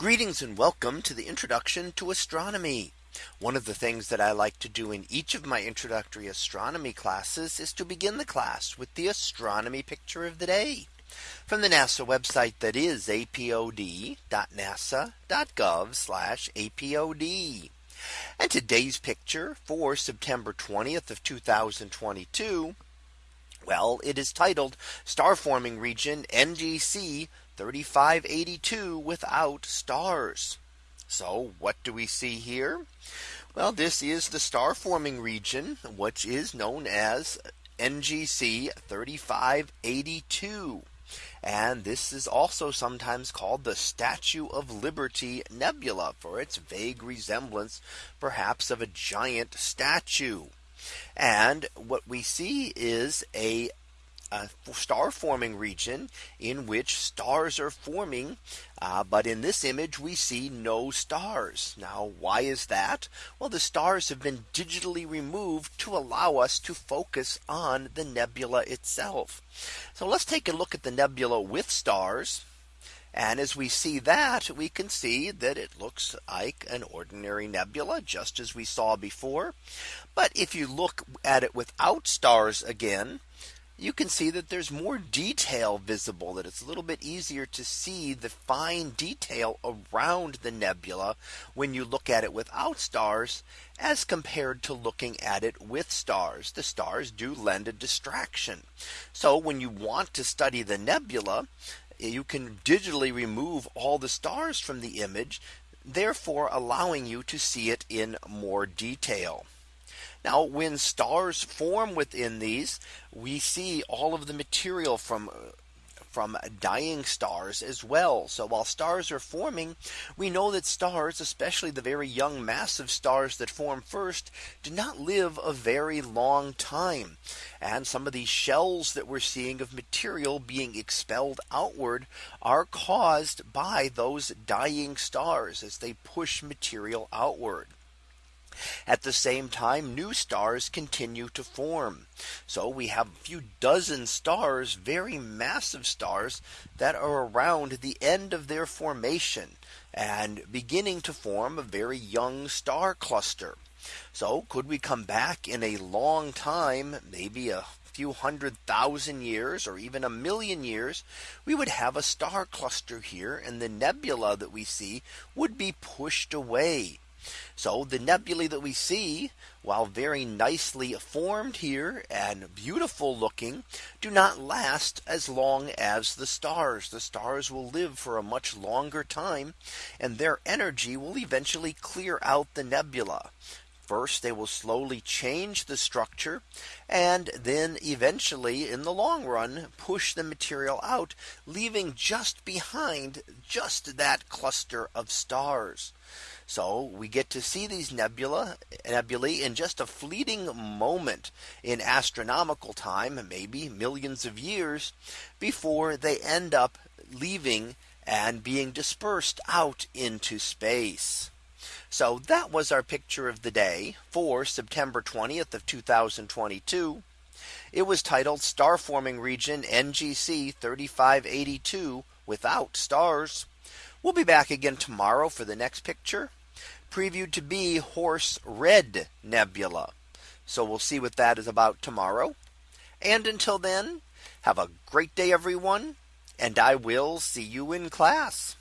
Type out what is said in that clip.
Greetings and welcome to the introduction to astronomy. One of the things that I like to do in each of my introductory astronomy classes is to begin the class with the astronomy picture of the day from the NASA website that is apod.nasa.gov apod. And today's picture for September 20th of 2022. Well, it is titled Star Forming Region NGC 3582 without stars. So what do we see here? Well, this is the star forming region, which is known as NGC 3582. And this is also sometimes called the Statue of Liberty Nebula for its vague resemblance, perhaps of a giant statue. And what we see is a a star forming region in which stars are forming. Uh, but in this image, we see no stars. Now, why is that? Well, the stars have been digitally removed to allow us to focus on the nebula itself. So let's take a look at the nebula with stars. And as we see that, we can see that it looks like an ordinary nebula, just as we saw before. But if you look at it without stars again, you can see that there's more detail visible that it's a little bit easier to see the fine detail around the nebula when you look at it without stars as compared to looking at it with stars. The stars do lend a distraction. So when you want to study the nebula, you can digitally remove all the stars from the image, therefore allowing you to see it in more detail. Now when stars form within these, we see all of the material from from dying stars as well. So while stars are forming, we know that stars, especially the very young massive stars that form first, do not live a very long time. And some of these shells that we're seeing of material being expelled outward are caused by those dying stars as they push material outward. At the same time, new stars continue to form. So we have a few dozen stars, very massive stars that are around the end of their formation and beginning to form a very young star cluster. So could we come back in a long time, maybe a few hundred thousand years or even a million years, we would have a star cluster here and the nebula that we see would be pushed away. So the nebulae that we see, while very nicely formed here and beautiful looking, do not last as long as the stars. The stars will live for a much longer time, and their energy will eventually clear out the nebula. First, they will slowly change the structure and then eventually in the long run push the material out, leaving just behind just that cluster of stars. So we get to see these nebula nebulae in just a fleeting moment in astronomical time, maybe millions of years before they end up leaving and being dispersed out into space. So that was our picture of the day for September 20th of 2022. It was titled Star Forming Region NGC 3582 without stars. We'll be back again tomorrow for the next picture previewed to be Horsehead Nebula. So we'll see what that is about tomorrow. And until then, have a great day, everyone. And I will see you in class.